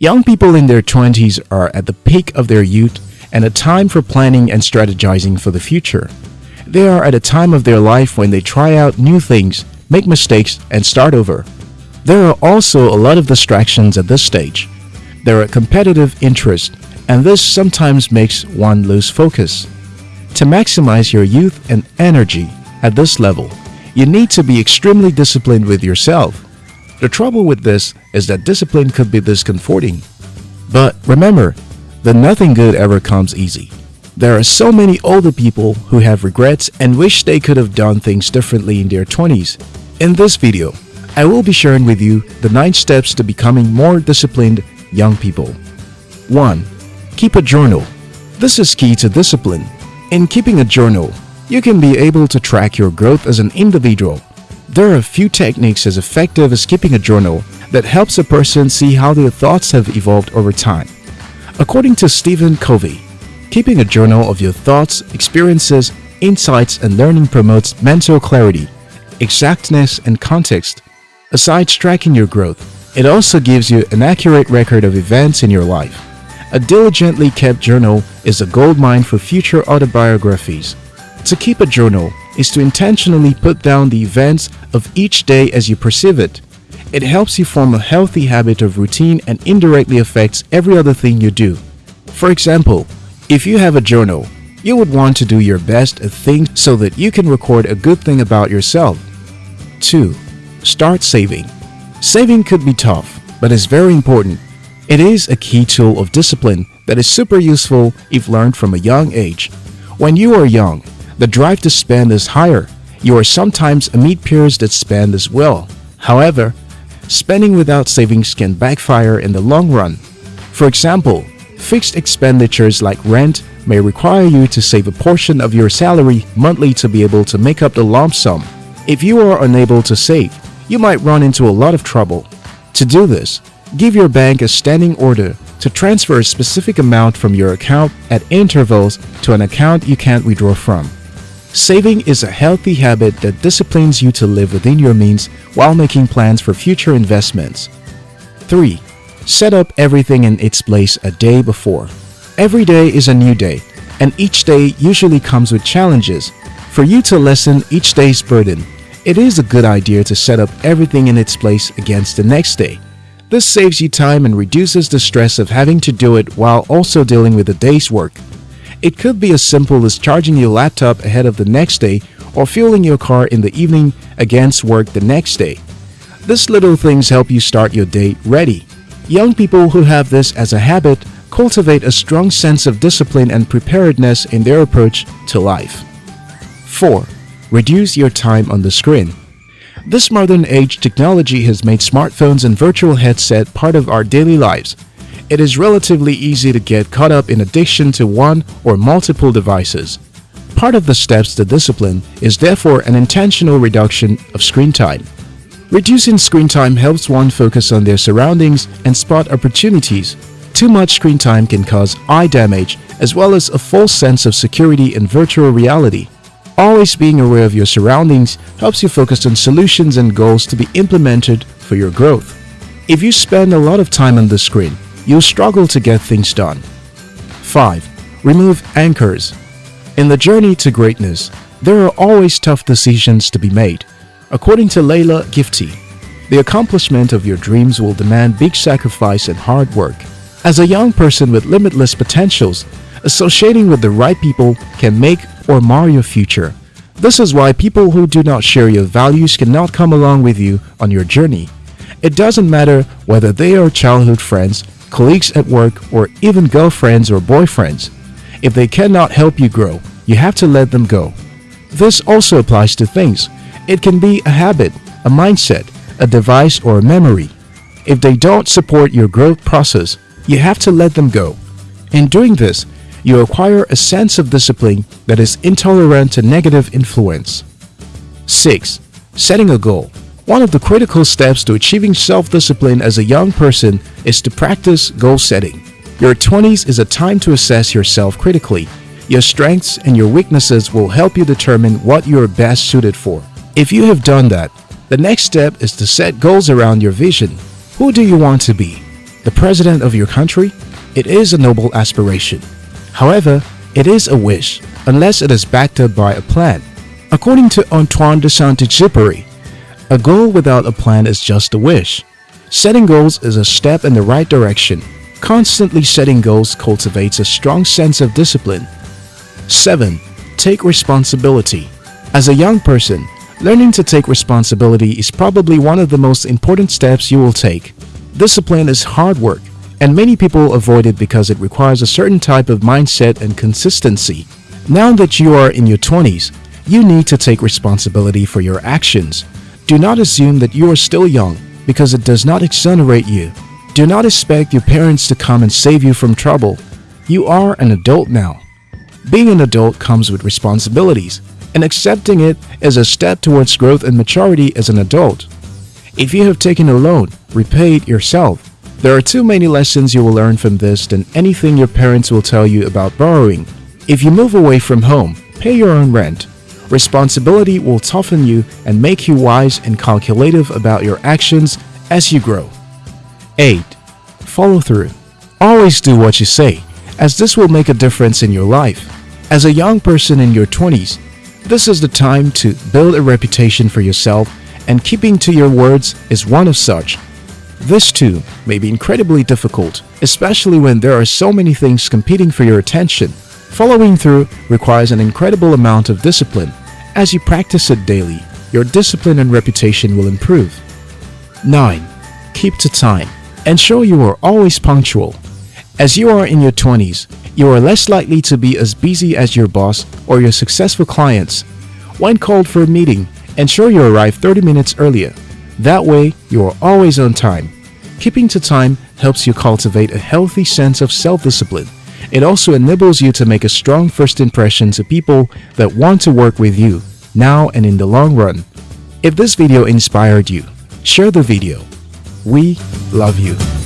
Young people in their 20s are at the peak of their youth and a time for planning and strategizing for the future. They are at a time of their life when they try out new things, make mistakes, and start over. There are also a lot of distractions at this stage. There are competitive interests, and this sometimes makes one lose focus. To maximize your youth and energy at this level, you need to be extremely disciplined with yourself. The trouble with this is that discipline could be discomforting. But remember that nothing good ever comes easy. There are so many older people who have regrets and wish they could have done things differently in their 20s. In this video, I will be sharing with you the 9 steps to becoming more disciplined young people. 1. Keep a journal. This is key to discipline. In keeping a journal, you can be able to track your growth as an individual there are a few techniques as effective as keeping a journal that helps a person see how their thoughts have evolved over time. According to Stephen Covey, keeping a journal of your thoughts, experiences, insights, and learning promotes mental clarity, exactness, and context. Aside tracking your growth, it also gives you an accurate record of events in your life. A diligently kept journal is a goldmine for future autobiographies. To keep a journal, is to intentionally put down the events of each day as you perceive it. It helps you form a healthy habit of routine and indirectly affects every other thing you do. For example, if you have a journal, you would want to do your best at things so that you can record a good thing about yourself. 2. Start saving. Saving could be tough, but is very important. It is a key tool of discipline that is super useful if learned from a young age. When you are young, the drive to spend is higher. You are sometimes amid peers that spend as well. However, spending without savings can backfire in the long run. For example, fixed expenditures like rent may require you to save a portion of your salary monthly to be able to make up the lump sum. If you are unable to save, you might run into a lot of trouble. To do this, give your bank a standing order to transfer a specific amount from your account at intervals to an account you can't withdraw from. Saving is a healthy habit that disciplines you to live within your means while making plans for future investments. 3. Set up everything in its place a day before. Every day is a new day, and each day usually comes with challenges. For you to lessen each day's burden, it is a good idea to set up everything in its place against the next day. This saves you time and reduces the stress of having to do it while also dealing with the day's work. It could be as simple as charging your laptop ahead of the next day or fueling your car in the evening against work the next day. These little things help you start your day ready. Young people who have this as a habit cultivate a strong sense of discipline and preparedness in their approach to life. 4. Reduce your time on the screen. This modern age technology has made smartphones and virtual headset part of our daily lives it is relatively easy to get caught up in addiction to one or multiple devices. Part of the steps to discipline is therefore an intentional reduction of screen time. Reducing screen time helps one focus on their surroundings and spot opportunities. Too much screen time can cause eye damage as well as a false sense of security in virtual reality. Always being aware of your surroundings helps you focus on solutions and goals to be implemented for your growth. If you spend a lot of time on the screen, you'll struggle to get things done. 5. Remove anchors. In the journey to greatness, there are always tough decisions to be made. According to Leila Gifty, the accomplishment of your dreams will demand big sacrifice and hard work. As a young person with limitless potentials, associating with the right people can make or mar your future. This is why people who do not share your values cannot come along with you on your journey. It doesn't matter whether they are childhood friends, colleagues at work, or even girlfriends or boyfriends. If they cannot help you grow, you have to let them go. This also applies to things. It can be a habit, a mindset, a device, or a memory. If they don't support your growth process, you have to let them go. In doing this, you acquire a sense of discipline that is intolerant to negative influence. 6. Setting a goal. One of the critical steps to achieving self-discipline as a young person is to practice goal setting. Your 20s is a time to assess yourself critically. Your strengths and your weaknesses will help you determine what you are best suited for. If you have done that, the next step is to set goals around your vision. Who do you want to be? the president of your country? It is a noble aspiration. However, it is a wish unless it is backed up by a plan. According to Antoine de Saint-Exupéry, a goal without a plan is just a wish. Setting goals is a step in the right direction. Constantly setting goals cultivates a strong sense of discipline. 7. Take responsibility. As a young person, learning to take responsibility is probably one of the most important steps you will take. Discipline is hard work, and many people avoid it because it requires a certain type of mindset and consistency. Now that you are in your 20s, you need to take responsibility for your actions. Do not assume that you are still young because it does not exonerate you. Do not expect your parents to come and save you from trouble. You are an adult now. Being an adult comes with responsibilities, and accepting it is a step towards growth and maturity as an adult. If you have taken a loan, repay it yourself. There are too many lessons you will learn from this than anything your parents will tell you about borrowing. If you move away from home, pay your own rent. Responsibility will toughen you and make you wise and calculative about your actions as you grow. 8. Follow through. Always do what you say, as this will make a difference in your life. As a young person in your 20s, this is the time to build a reputation for yourself and keeping to your words is one of such. This too may be incredibly difficult, especially when there are so many things competing for your attention. Following through requires an incredible amount of discipline. As you practice it daily, your discipline and reputation will improve. 9. Keep to time. Ensure you are always punctual. As you are in your 20s, you are less likely to be as busy as your boss or your successful clients. When called for a meeting, ensure you arrive 30 minutes earlier. That way, you are always on time. Keeping to time helps you cultivate a healthy sense of self-discipline. It also enables you to make a strong first impression to people that want to work with you, now and in the long run. If this video inspired you, share the video. We love you.